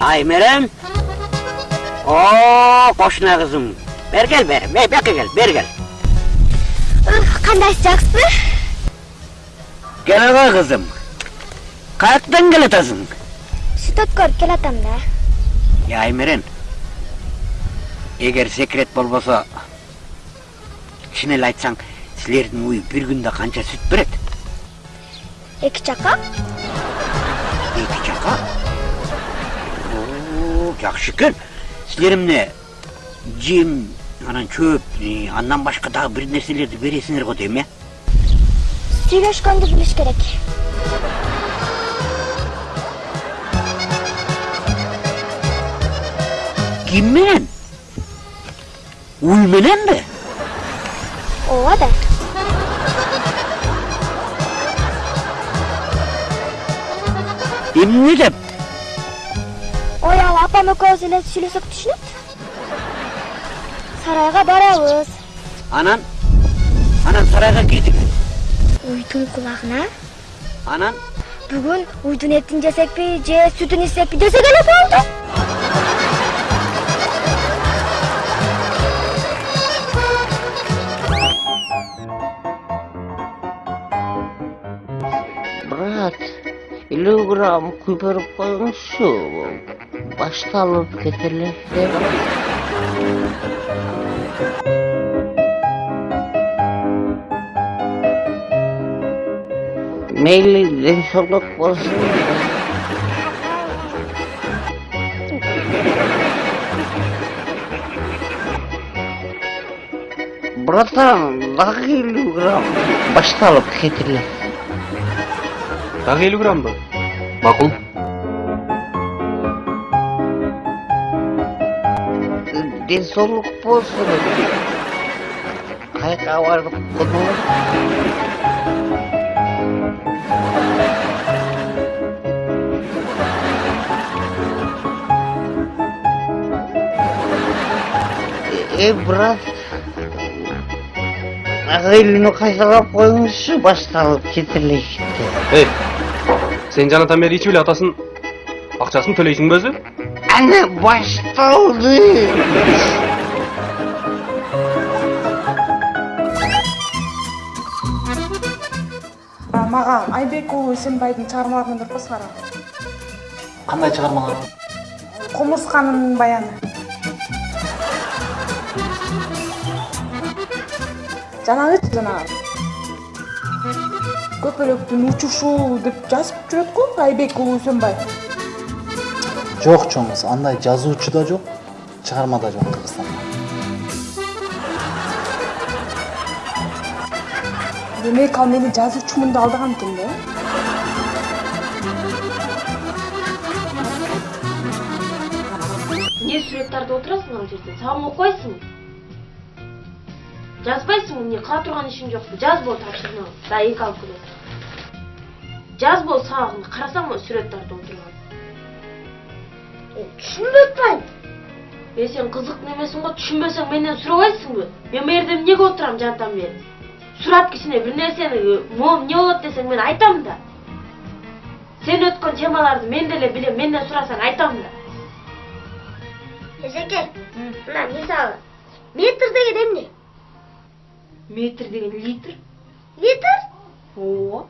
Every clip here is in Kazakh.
Aymeren. Oo koşuna kızım. Ver gel ver. Ver, ver gel. Ver gel. кандайсыз жакшысызбы Gel aga kızım. Kalktın gel atasın. сүт өткөрүп келатам да Ya Aymeren. Егер секрет чын эле айтсаң силердин үй бир күндө канча сүт берет эки чака эки жака О, жакшы экен силер эмне жем анан чөп андан башка дагы бир нерселерди бересиңер го дейм э сүйлөшкөндү билиш керек ким менен уй мененби ооба да эмне деп экөөбүз эле сүйлөсөк түшүнөт. Сарайга барабыз. Анан анан сарайга кирдик. Уйдун кулагына. Анан? Бүгүн уйдун этин жесекпи же сүтүн ичсекпи десек эле болду. Брат элүү грамм күйдүрүп коюңузчу башталып кетели мейли ден соолук болсун братан дагы элүү грамм башталып кетели дагы элүү граммбы макул ден соолук болсун кайка барып конолор э брат ага элүүнү кайсалап коюңузчу башталып кетели эй сен ичип эле атасын акчасын төлөйсүңбү өзү ана башталды мага айбек уулу эсенбайдын чыгармаларын өндүрүп койсуңар кандай чыгармалар кумурсканын баяны жанагычы жанагы көпөлөктүн учушу деп жазып жүрөт го айбек уулу жок чоңуз андай жазуучу да жок чыгарма да жок кыргызстанда демек ал мени жазуучумун деп алдаган экен да эмне сүрөт тартып отурасың ал жерде сабак окубайсыңбы жазбайсыңбы эмне кыла турган ишиң жокпу жаз бол тапшырмаңды да эки алып келет жаз бол сабагыңды карасаң тартып отурган атпайм э сен кызыктуу эмесиң го түшүнбөсөң менден сурабайсыңбы мен могу жерде эмнеге отурам жанатан бери сурап кичине бир нерсени могу эмне болот десең мен айтам да сен өткөн темаларды мен деле билем менден сурасаң айтам да эжеке мына мисалы метр деген эмне метр деген литр литр ооба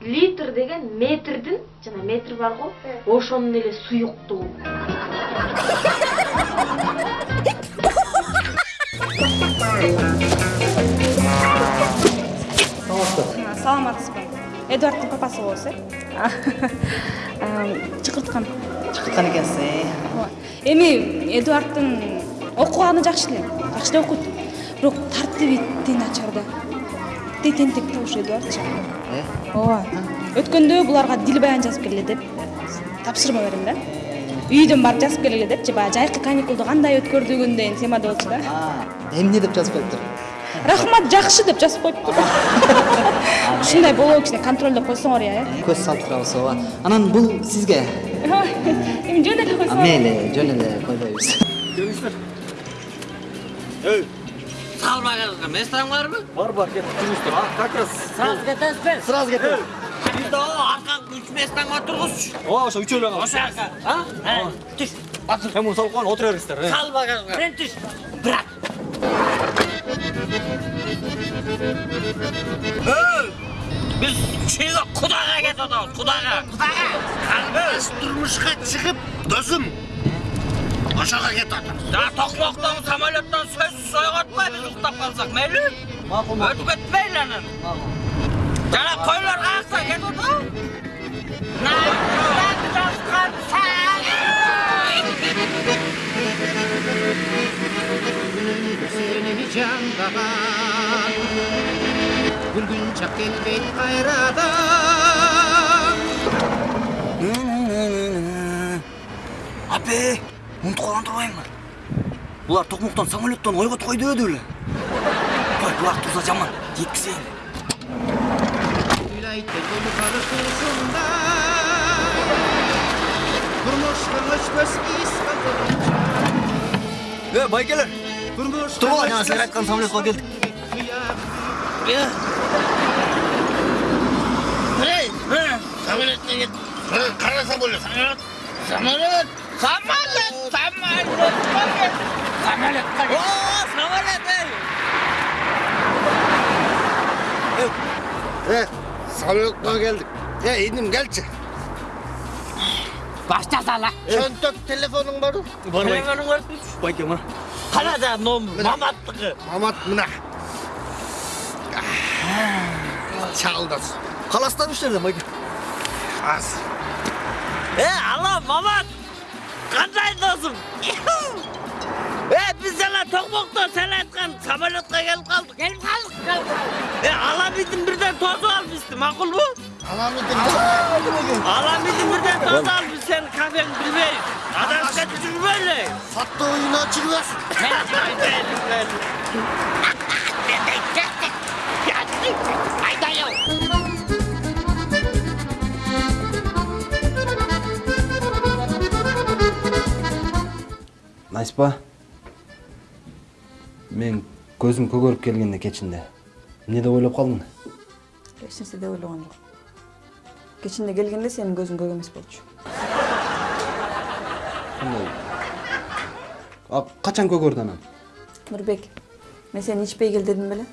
литр деген метрдин жана метр бар го ошонун эле суюктугу саламатсызбы эдуардтын папасы болосуз э чакырткан чакырткан экенсиз э эми эдуардтын окуганы жакшы эле жакшы эле окуйт бирок тартиби тиң начар да тей тентек да ушу эдуардчы ооба өткөндө буларга дил баян жазып келе деп тапшырма берем да үйдөн барып жазып келгиле депчи баягы жайкы каникулду кандай өткөрдүгүн деген темада болчу да. Эмне деп жазып келиптир рахмат жакшы деп жазып коюптур ушундай болобу кичине контролдоп койсоңор э көз салып турабыз ооба анан бул сизге эми жөн эле койсоңор мейли жөн эле койбойбуз салбаган местаң барбы бар бар кеттик жүрүңүздөр как раз. Сразу кетесизби сразу кетебиз Аркаңды үч местаңга тургузчу. ооба ошо үчөөлүү гана Ошо ака. А? Түш. Басыр. муну салып коюн отура бериңиздер Сал багажга. Сен түш. Брат. Эй! Biz şeyga Kudaga ketip atабыз, Kudaga. Kudaga. Kalbimiz turmuşka çıkıp dözüm. Aşağı ketip atабыз. Да токмоктон самолеттон сөзсүз ойготпай биз уктап калсак мейли. макул Өтүп кетпейли анан. Жана кетип атабы? Нардан жазган seni candagan Bir gün çak gelbeyt kayradan апе унутуп калган турбаймынбы булар токмоктон самолеттон ойготуп койду турса жаман жеткизейин Haydi kolu karışırsında Kurmuş kılıç göz iskadırınca Hey baygeler! Kurmuş kılıç göz iskadırınca Tuğla kan samlet vakit Ya! Hey! Samlet ne git? Kara samlet! Samlet! Samlet! Samlet! Samlet! Samlet! Samlet! Oo! Samlet! Hey! Evet. Самолетқа келдік. Е, инdim келші. Başta sala. Çönтөк телефоның бар? бар Telefonun var mı? байке мына Kara da nom mamatlığı. Мамат мына. Чалдас. каластан иштерден байке Аз. E Allah mamat. Kanday dostum. E biz sana tokmokta sen aytkan samolyotka gelip kaldık. Gelip kaldık. Gelip kaldık. E alamidin birden tozu almıştı makul bu? Аламидin. Alamidin birden tozu almış sen kafeni bilmeyiz. Adam kaçıcı böyle. Сатты ойына жүргөсүн. Найспа. Мен көзүм көгөрүп келгенде кечинде. Эмне деп ойлоп калдың? эч нерсе деп ойлогон жок кечинде келгенде сенин көзүң көк эмес болчу? А качан көгөрдү анан? нурбек мен сени ичпей кел дедим беле